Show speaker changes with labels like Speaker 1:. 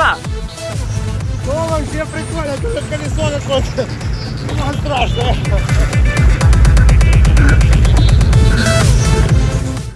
Speaker 1: Серега! Ну,
Speaker 2: вообще прикольно, тут колесо какое-то. Ну, страшно.